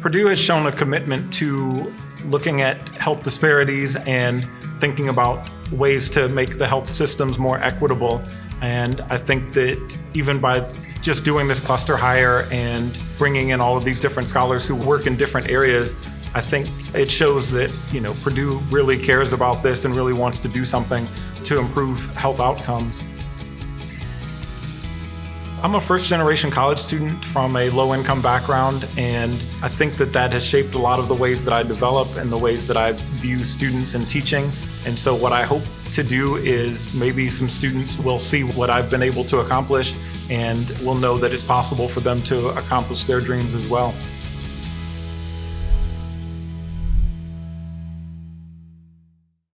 Purdue has shown a commitment to looking at health disparities and thinking about ways to make the health systems more equitable. And I think that even by just doing this cluster hire and bringing in all of these different scholars who work in different areas, I think it shows that, you know, Purdue really cares about this and really wants to do something to improve health outcomes. I'm a first generation college student from a low income background and I think that that has shaped a lot of the ways that I develop and the ways that I view students and teaching. And so what I hope to do is maybe some students will see what I've been able to accomplish and will know that it's possible for them to accomplish their dreams as well.